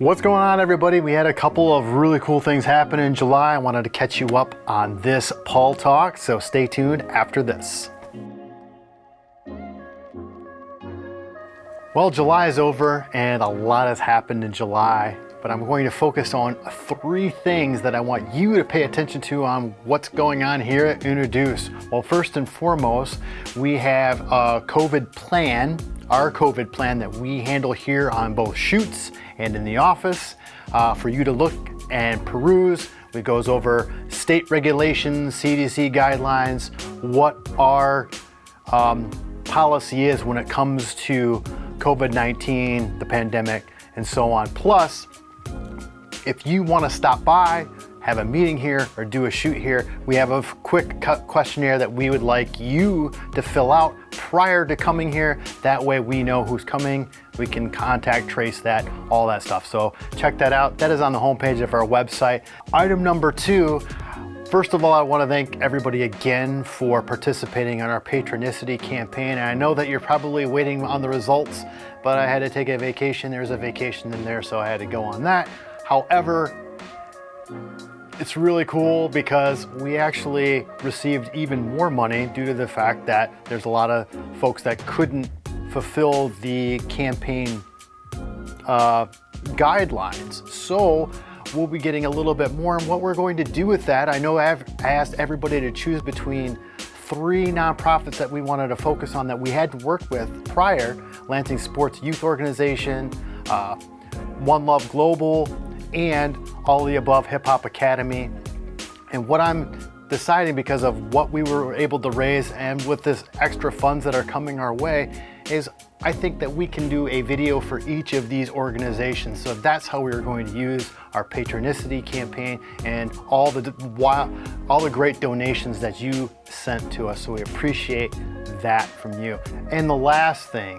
What's going on everybody? We had a couple of really cool things happen in July. I wanted to catch you up on this Paul Talk, so stay tuned after this. Well, July is over and a lot has happened in July, but I'm going to focus on three things that I want you to pay attention to on what's going on here at Unoduce. Well, first and foremost, we have a COVID plan our COVID plan that we handle here on both shoots and in the office uh, for you to look and peruse. It goes over state regulations, CDC guidelines, what our um, policy is when it comes to COVID-19, the pandemic, and so on. Plus, if you want to stop by, have a meeting here or do a shoot here, we have a quick cut questionnaire that we would like you to fill out prior to coming here. That way we know who's coming. We can contact trace that, all that stuff. So check that out. That is on the homepage of our website. Item number two, First of all, I want to thank everybody again for participating in our Patronicity campaign. And I know that you're probably waiting on the results, but I had to take a vacation. There's a vacation in there, so I had to go on that. However, it's really cool because we actually received even more money due to the fact that there's a lot of folks that couldn't fulfill the campaign uh, guidelines. So we'll be getting a little bit more and what we're going to do with that. I know I've asked everybody to choose between three nonprofits that we wanted to focus on that we had worked with prior, Lansing Sports Youth Organization, uh, One Love Global, and all the above Hip Hop Academy. And what I'm deciding because of what we were able to raise and with this extra funds that are coming our way is I think that we can do a video for each of these organizations. So that's how we are going to use our patronicity campaign and all the all the great donations that you sent to us. So we appreciate that from you. And the last thing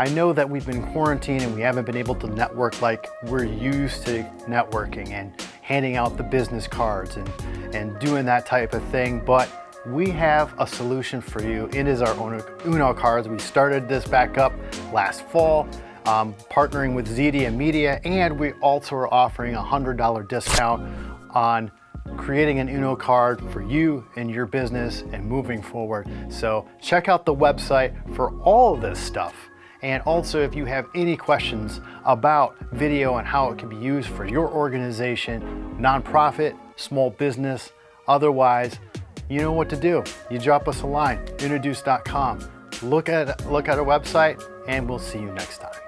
I know that we've been quarantined and we haven't been able to network like we're used to networking and handing out the business cards and, and doing that type of thing, but we have a solution for you. It is our own Uno cards. We started this back up last fall, um, partnering with Zedia Media, and we also are offering a $100 discount on creating an Uno card for you and your business and moving forward. So check out the website for all of this stuff. And also if you have any questions about video and how it can be used for your organization, nonprofit, small business, otherwise, you know what to do. You drop us a line, unoduce.com. Look at, look at our website and we'll see you next time.